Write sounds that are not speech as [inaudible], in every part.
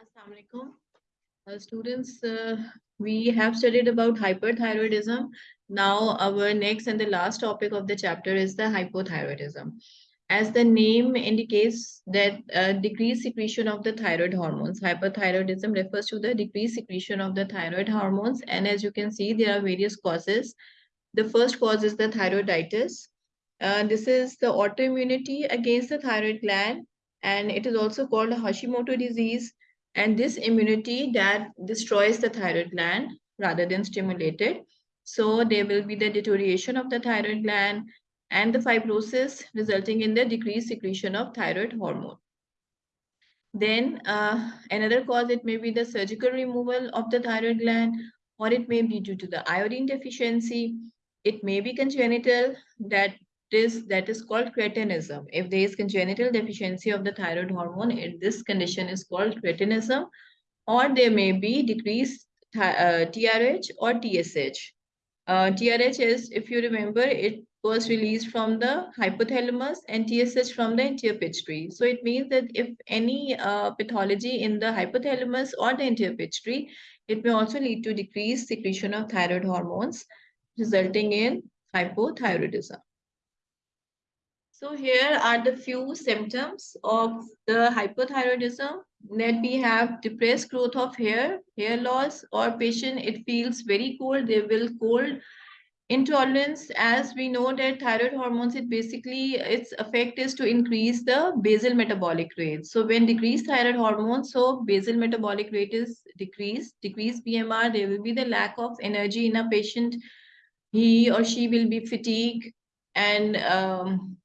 Assalamu alaikum. Uh, students, uh, we have studied about hyperthyroidism. Now, our next and the last topic of the chapter is the hypothyroidism. As the name indicates that uh, decreased secretion of the thyroid hormones, hyperthyroidism refers to the decreased secretion of the thyroid hormones. And as you can see, there are various causes. The first cause is the thyroiditis. Uh, this is the autoimmunity against the thyroid gland, and it is also called Hashimoto disease and this immunity that destroys the thyroid gland rather than stimulate it. So there will be the deterioration of the thyroid gland and the fibrosis resulting in the decreased secretion of thyroid hormone. Then uh, another cause, it may be the surgical removal of the thyroid gland or it may be due to the iodine deficiency. It may be congenital that is that is called cretinism. If there is congenital deficiency of the thyroid hormone, it, this condition is called cretinism, or there may be decreased uh, TRH or TSH. Uh, TRH is, if you remember, it was released from the hypothalamus and TSH from the anterior pituitary. So it means that if any uh, pathology in the hypothalamus or the anterior pituitary, it may also lead to decreased secretion of thyroid hormones, resulting in hypothyroidism. So here are the few symptoms of the hypothyroidism. That we have depressed growth of hair, hair loss or patient it feels very cold, they will cold intolerance. As we know that thyroid hormones it basically its effect is to increase the basal metabolic rate. So when decreased thyroid hormones so basal metabolic rate is decreased. Decreased bmr there will be the lack of energy in a patient. He or she will be fatigued and um,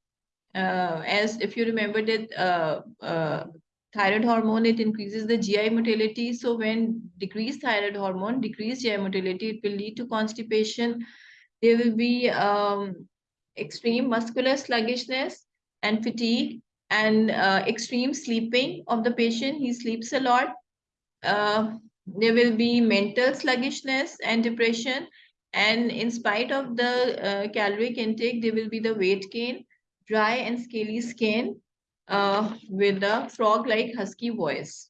as if you remember that uh, uh, thyroid hormone, it increases the GI motility. So when decreased thyroid hormone, decreased GI motility, it will lead to constipation. There will be um, extreme muscular sluggishness and fatigue and uh, extreme sleeping of the patient. He sleeps a lot. Uh, there will be mental sluggishness and depression. And in spite of the uh, caloric intake, there will be the weight gain dry and scaly skin uh, with a frog-like husky voice.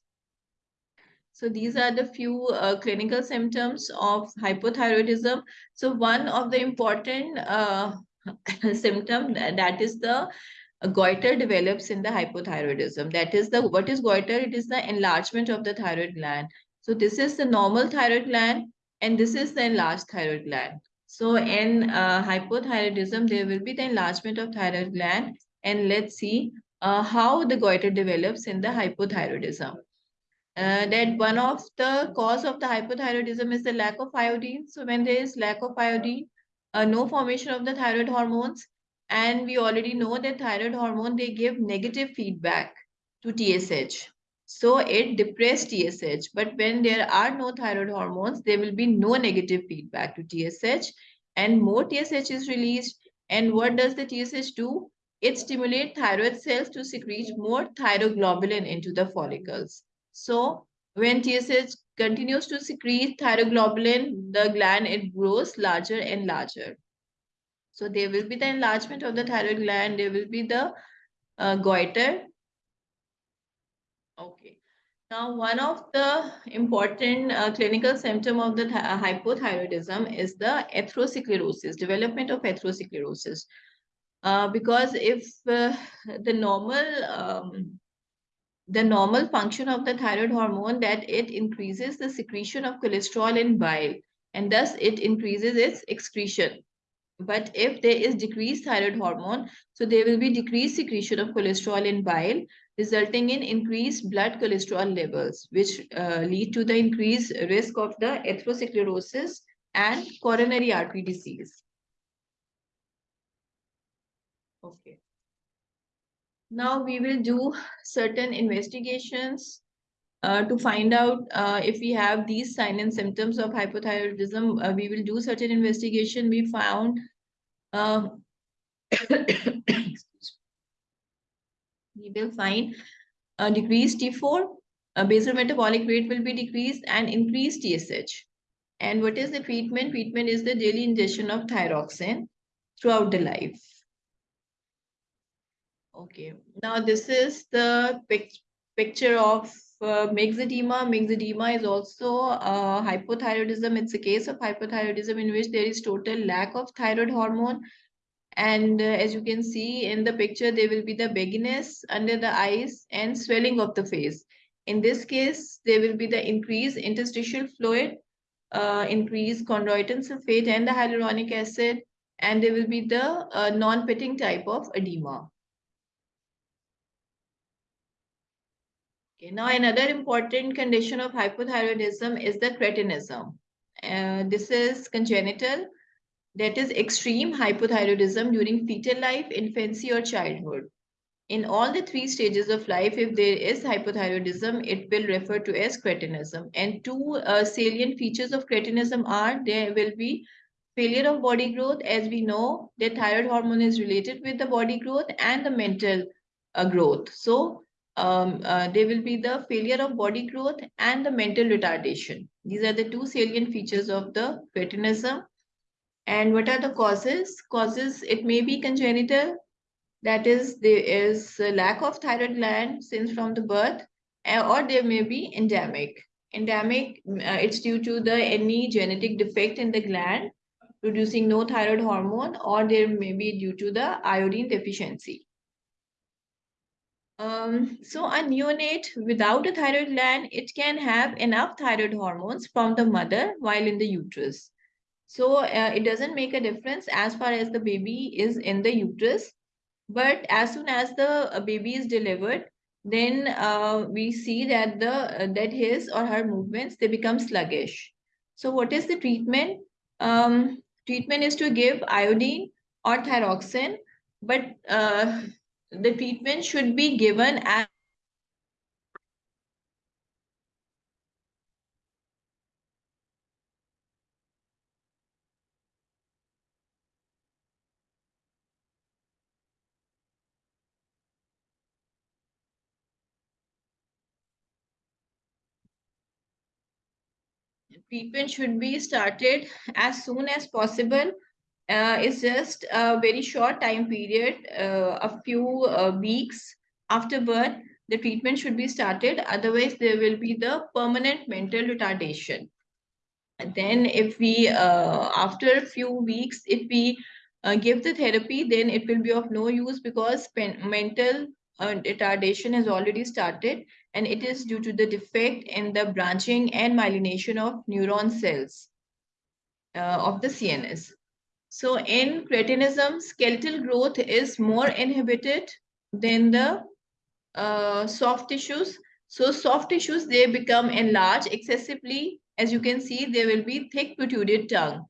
So these are the few uh, clinical symptoms of hypothyroidism. So one of the important uh, [laughs] symptom that is the goiter develops in the hypothyroidism. That is the what is goiter? It is the enlargement of the thyroid gland. So this is the normal thyroid gland and this is the enlarged thyroid gland. So in uh, hypothyroidism, there will be the enlargement of thyroid gland. And let's see uh, how the goiter develops in the hypothyroidism. Uh, that one of the cause of the hypothyroidism is the lack of iodine. So when there is lack of iodine, uh, no formation of the thyroid hormones. And we already know that thyroid hormone, they give negative feedback to TSH. So it depressed TSH. But when there are no thyroid hormones, there will be no negative feedback to TSH and more TSH is released. And what does the TSH do? It stimulates thyroid cells to secrete more thyroglobulin into the follicles. So when TSH continues to secrete thyroglobulin, the gland, it grows larger and larger. So there will be the enlargement of the thyroid gland, there will be the uh, goiter Okay. Now, one of the important uh, clinical symptom of the th uh, hypothyroidism is the atherosclerosis, development of atherosclerosis. Uh, because if uh, the normal um, the normal function of the thyroid hormone that it increases the secretion of cholesterol in bile and thus it increases its excretion but if there is decreased thyroid hormone so there will be decreased secretion of cholesterol in bile resulting in increased blood cholesterol levels, which uh, lead to the increased risk of the atherosclerosis and coronary artery disease. Okay. Now we will do certain investigations uh, to find out uh, if we have these signs and symptoms of hypothyroidism. Uh, we will do certain investigation. We found uh, [coughs] we will find a decreased T4, a basal metabolic rate will be decreased and increased TSH. And what is the treatment? Treatment is the daily ingestion of thyroxine throughout the life. Okay, now this is the pic picture of uh, myxedema. Myxedema is also uh, hypothyroidism. It's a case of hypothyroidism in which there is total lack of thyroid hormone. And uh, as you can see in the picture, there will be the bagginess under the eyes and swelling of the face. In this case, there will be the increased interstitial fluid, uh, increased chondroitin sulfate and the hyaluronic acid, and there will be the uh, non-pitting type of edema. Okay, now another important condition of hypothyroidism is the cretinism. Uh, this is congenital, that is extreme hypothyroidism during fetal life, infancy or childhood. In all the three stages of life, if there is hypothyroidism, it will refer to as cretinism. And two uh, salient features of cretinism are there will be failure of body growth. As we know, the thyroid hormone is related with the body growth and the mental uh, growth. So um, uh, there will be the failure of body growth and the mental retardation. These are the two salient features of the cretinism. And what are the causes? Causes, it may be congenital, that is, there is a lack of thyroid gland since from the birth, or there may be endemic. Endemic, uh, it's due to the any genetic defect in the gland producing no thyroid hormone, or there may be due to the iodine deficiency. Um, so a neonate without a thyroid gland, it can have enough thyroid hormones from the mother while in the uterus. So uh, it doesn't make a difference as far as the baby is in the uterus. But as soon as the uh, baby is delivered, then uh, we see that the uh, that his or her movements they become sluggish. So what is the treatment? Um, treatment is to give iodine or thyroxine, but uh, the treatment should be given as treatment should be started as soon as possible uh, is just a very short time period, uh, a few uh, weeks after birth, the treatment should be started. Otherwise, there will be the permanent mental retardation. And then if we, uh, after a few weeks, if we uh, give the therapy, then it will be of no use because mental uh, retardation has already started and it is due to the defect in the branching and myelination of neuron cells of the CNS. So in cretinism, skeletal growth is more inhibited than the uh, soft tissues. So soft tissues, they become enlarged excessively. As you can see, there will be thick protruded tongue,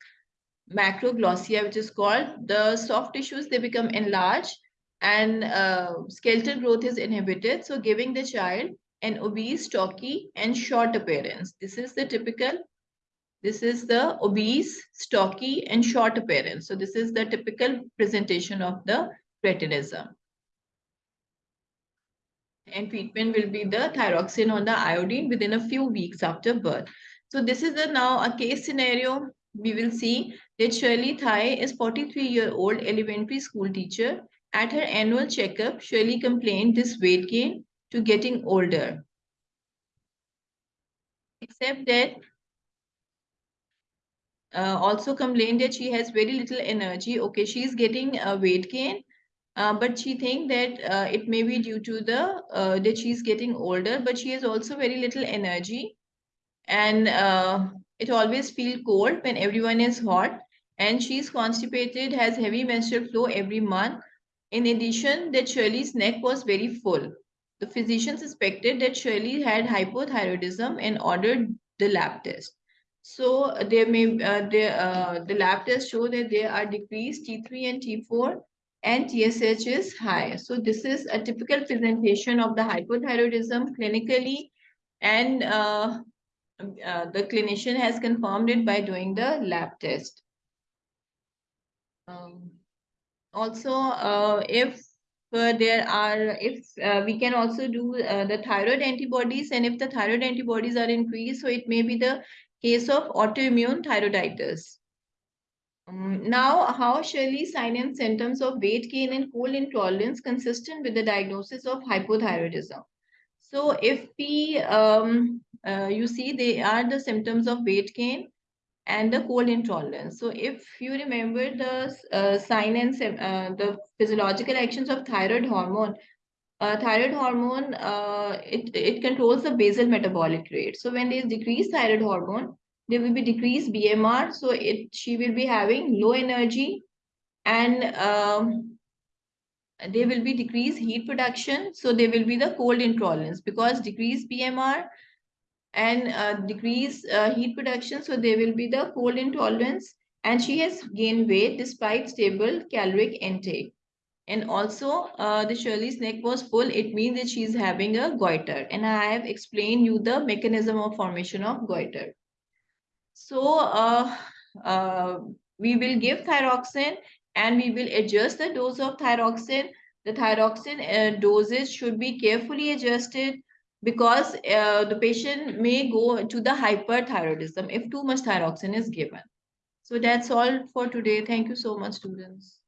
macroglossia, which is called. The soft tissues, they become enlarged and uh, skeletal growth is inhibited. So giving the child an obese, stocky, and short appearance. This is the typical this is the obese, stocky, and short appearance. So this is the typical presentation of the cretinism. And treatment will be the thyroxine or the iodine within a few weeks after birth. So this is a, now a case scenario. We will see that Shirley Thai is 43-year-old elementary school teacher. At her annual checkup, Shirley complained this weight gain to getting older. Except that uh, also complained that she has very little energy. Okay, she's getting a weight gain, uh, but she think that uh, it may be due to the uh, that she's getting older, but she has also very little energy, and uh, it always feel cold when everyone is hot, and she's constipated, has heavy menstrual flow every month. In addition, that Shirley's neck was very full. The physician suspected that Shirley had hypothyroidism and ordered the lab test. So there may uh, uh, the lab tests show that there are decreased T3 and T4 and TSH is high. So this is a typical presentation of the hypothyroidism clinically and uh, uh, the clinician has confirmed it by doing the lab test. Um, also, uh, if uh, there are, if uh, we can also do uh, the thyroid antibodies and if the thyroid antibodies are increased, so it may be the case of autoimmune thyroiditis. Um, now, how Shirley sign and symptoms of weight gain and cold intolerance consistent with the diagnosis of hypothyroidism? So if we, um, uh, you see, they are the symptoms of weight gain and the cold intolerance. So if you remember the uh, sign and uh, the physiological actions of thyroid hormone, uh, thyroid hormone, uh, it, it controls the basal metabolic rate. So when there is decreased thyroid hormone, there will be decreased BMR. So it she will be having low energy and um, there will be decreased heat production. So there will be the cold intolerance because decreased BMR and uh, decreased uh, heat production. So there will be the cold intolerance and she has gained weight despite stable caloric intake. And also uh, the Shirley's neck was full. It means that she's having a goiter. And I have explained you the mechanism of formation of goiter. So uh, uh, we will give thyroxine and we will adjust the dose of thyroxine. The thyroxine uh, doses should be carefully adjusted because uh, the patient may go to the hyperthyroidism if too much thyroxine is given. So that's all for today. Thank you so much, students.